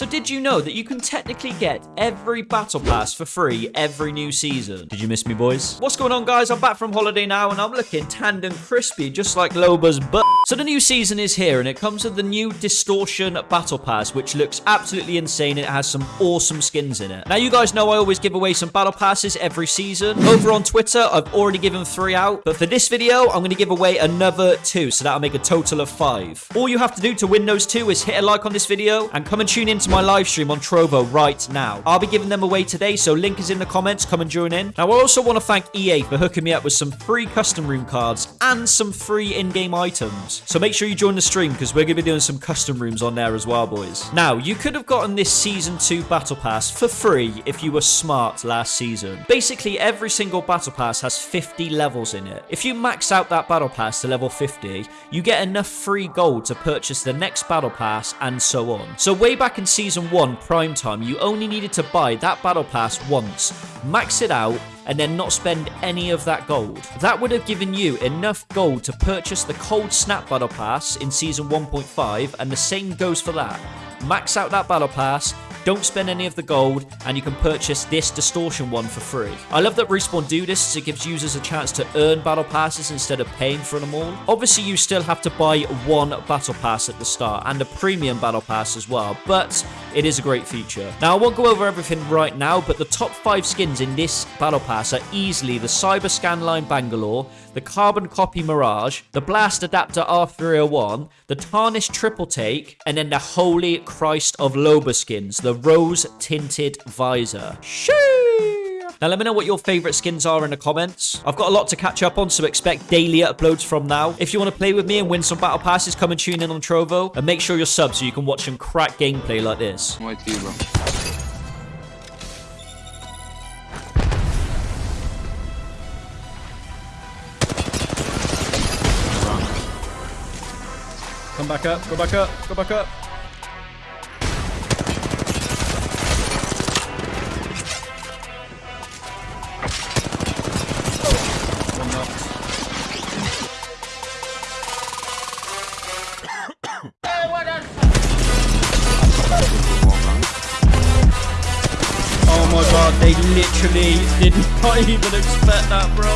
So did you know that you can technically get every battle pass for free every new season? Did you miss me, boys? What's going on, guys? I'm back from holiday now, and I'm looking tanned and crispy, just like Loba's butt. So the new season is here, and it comes with the new Distortion Battle Pass, which looks absolutely insane. It has some awesome skins in it. Now, you guys know I always give away some battle passes every season. Over on Twitter, I've already given three out, but for this video, I'm going to give away another two, so that'll make a total of five. All you have to do to win those two is hit a like on this video and come and tune my live stream on Trovo right now. I'll be giving them away today, so link is in the comments. Come and join in. Now, I also want to thank EA for hooking me up with some free custom room cards and some free in-game items. So make sure you join the stream because we're going to be doing some custom rooms on there as well, boys. Now, you could have gotten this Season 2 Battle Pass for free if you were smart last season. Basically, every single Battle Pass has 50 levels in it. If you max out that Battle Pass to level 50, you get enough free gold to purchase the next Battle Pass and so on. So way back in Season 1 Prime Time, you only needed to buy that Battle Pass once, max it out, and then not spend any of that gold. That would have given you enough gold to purchase the Cold Snap Battle Pass in Season 1.5, and the same goes for that. Max out that Battle Pass, don't spend any of the gold, and you can purchase this Distortion one for free. I love that Respawn do this as it gives users a chance to earn Battle Passes instead of paying for them all. Obviously, you still have to buy one Battle Pass at the start, and a Premium Battle Pass as well, but it is a great feature. Now, I won't go over everything right now, but the top 5 skins in this Battle Pass are easily the Cyber Scanline Bangalore, the Carbon Copy Mirage, the Blast Adapter R301, the Tarnished Triple Take, and then the Holy Christ of Loba skins, the The rose Tinted Visor. Shee! Now, let me know what your favorite skins are in the comments. I've got a lot to catch up on, so expect daily uploads from now. If you want to play with me and win some battle passes, come and tune in on Trovo. And make sure you're subbed so you can watch some crack gameplay like this. I'm you, bro. Come back up, go back up, go back up. They literally did not even expect that, bro.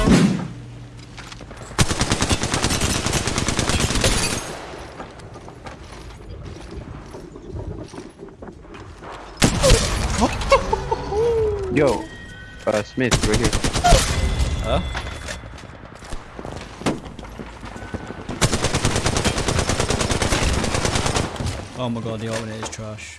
Yo, uh, Smith, right here. Huh? Oh my god, the alternate is trash.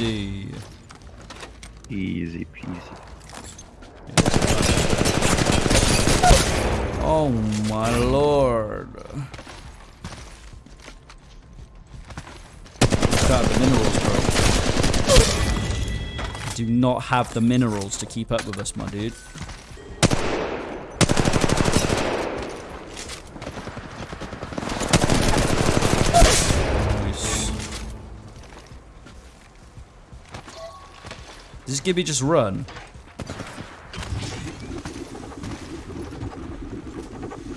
Easy. Easy peasy. Oh my lord. Got the minerals, bro. Do not have the minerals to keep up with us, my dude. Does Gibby just run?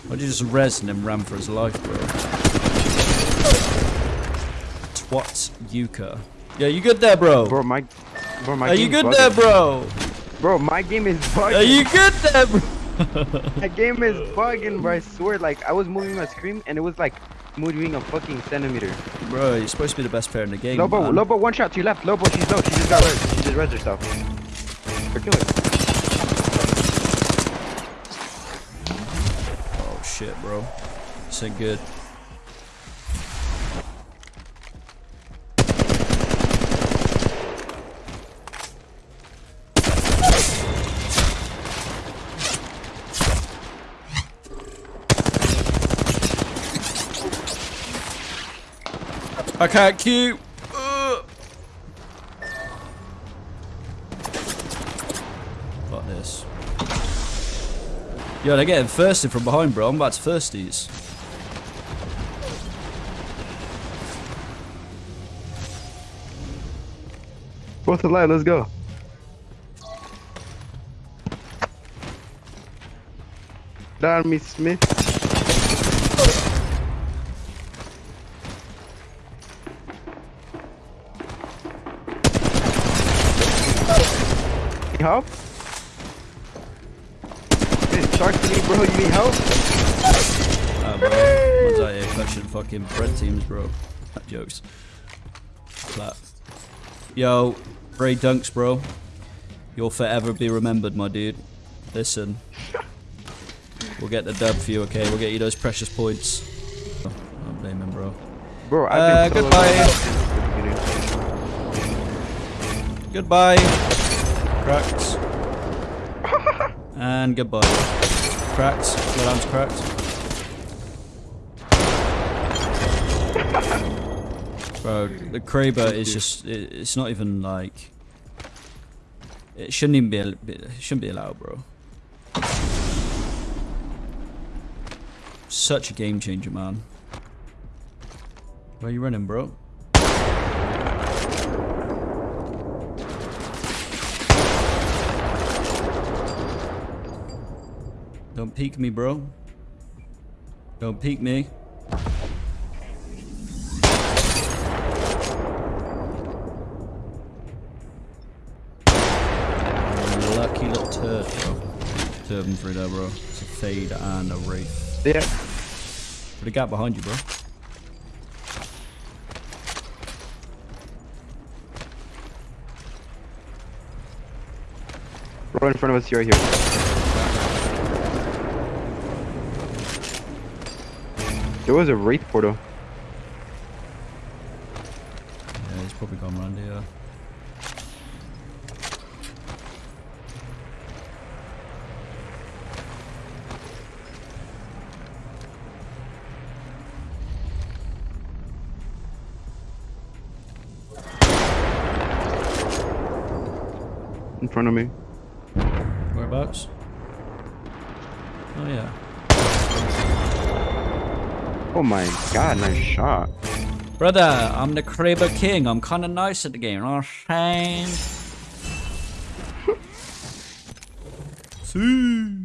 Why did you just res and then ran for his life, bro? Twat Yuka. Yeah, you good there, bro? Bro, my, bro, my Are you good there, bugging. bro? Bro, my game is bugging. Are you good there, bro? My game is bugging, bro. I swear, like, I was moving my screen and it was like moving a fucking centimeter. bro, you're supposed to be the best player in the game, Lobo, man. Lobo, one shot to your left. Lobo, she's low. She just got res. Just res her. Oh, shit, bro. This ain't good. I can't cue. Fuck this. Yo, they're getting thirsty from behind, bro. I'm about to first these. Both alive. Let's go. Down me, Smith. Help? Talk to me, bro. You need help? Ah, bro. Man's out here fucking bread teams, bro. That jokes. Clap. Yo, Ray Dunks, bro. You'll forever be remembered, my dude. Listen. We'll get the dub for you, okay? We'll get you those precious points. Oh, I don't blame him, bro. Bro, Uh, I've been goodbye. Goodbye. Cracked. And goodbye. Cracked. Your arm's cracked. Bro, the Kraber is just, it, it's not even like, it shouldn't even be, it shouldn't be allowed, bro. Such a game changer, man. Where are you running, bro? Don't peek me, bro. Don't peek me. Lucky little turd, bro. Turban through there, bro. It's a fade and a wraith. Yeah. Put a gap behind you, bro. Right in front of us, right here. There was a wraith portal. Yeah, he's probably gone round here. in front of me. Whereabouts? Oh yeah. Oh my god, nice shot. Brother, I'm the Kraber King. I'm kinda nice at the game, you know what I'm saying? See.